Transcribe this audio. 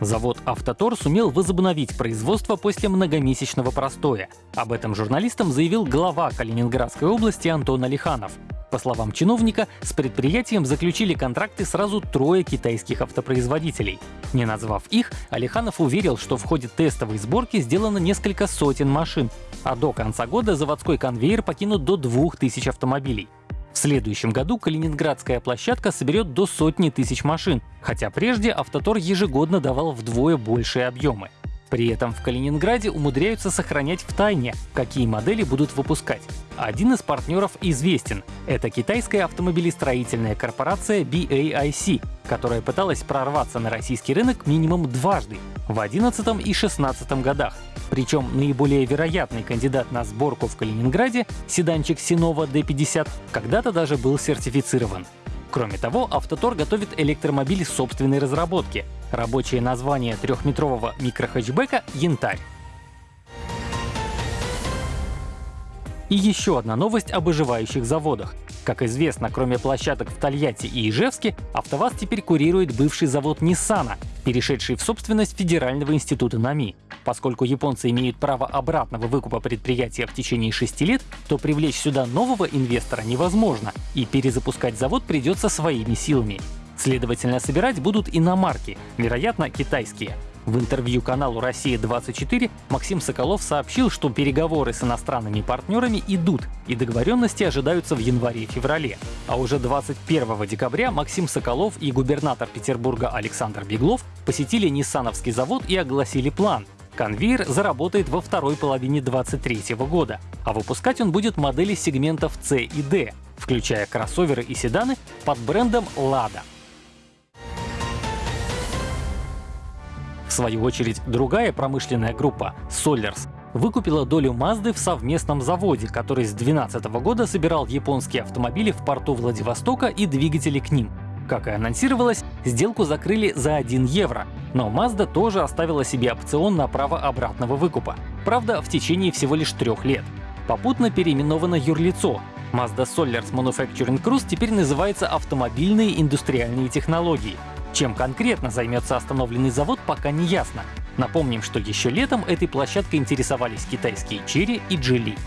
Завод «Автотор» сумел возобновить производство после многомесячного простоя. Об этом журналистам заявил глава Калининградской области Антон Алиханов. По словам чиновника, с предприятием заключили контракты сразу трое китайских автопроизводителей. Не назвав их, Алиханов уверил, что в ходе тестовой сборки сделано несколько сотен машин, а до конца года заводской конвейер покинут до 2000 автомобилей. В следующем году калининградская площадка соберет до сотни тысяч машин, хотя прежде Автотор ежегодно давал вдвое большие объемы. При этом в Калининграде умудряются сохранять в тайне, какие модели будут выпускать. Один из партнеров известен — это китайская автомобилестроительная корпорация BAIC, которая пыталась прорваться на российский рынок минимум дважды — в 2011 и 2016 годах. Причем наиболее вероятный кандидат на сборку в Калининграде, седанчик Sinova D50, когда-то даже был сертифицирован. Кроме того, Автотор готовит электромобиль собственной разработки. Рабочее название трехметрового микрохэтчбека — «Янтарь». И еще одна новость об оживающих заводах. Как известно, кроме площадок в Тольятти и Ижевске, АвтоВАЗ теперь курирует бывший завод Ниссана, перешедший в собственность Федерального института НАМИ. Поскольку японцы имеют право обратного выкупа предприятия в течение шести лет, то привлечь сюда нового инвестора невозможно, и перезапускать завод придется своими силами. Следовательно, собирать будут иномарки, вероятно, китайские. В интервью каналу «Россия-24» Максим Соколов сообщил, что переговоры с иностранными партнерами идут, и договоренности ожидаются в январе-феврале. А уже 21 декабря Максим Соколов и губернатор Петербурга Александр Беглов посетили Ниссановский завод и огласили план Конвейер заработает во второй половине 2023 года, а выпускать он будет модели сегментов C и D, включая кроссоверы и седаны под брендом Lada. Свою очередь, другая промышленная группа — Solers выкупила долю Mazda в совместном заводе, который с 2012 года собирал японские автомобили в порту Владивостока и двигатели к ним. Как и анонсировалось, сделку закрыли за 1 евро, но Mazda тоже оставила себе опцион на право обратного выкупа. Правда, в течение всего лишь трех лет. Попутно переименовано юрлицо. Mazda Solars Manufacturing Cruise теперь называется «Автомобильные индустриальные технологии». Чем конкретно займется остановленный завод, пока не ясно. Напомним, что еще летом этой площадкой интересовались китайские Chery и Geely.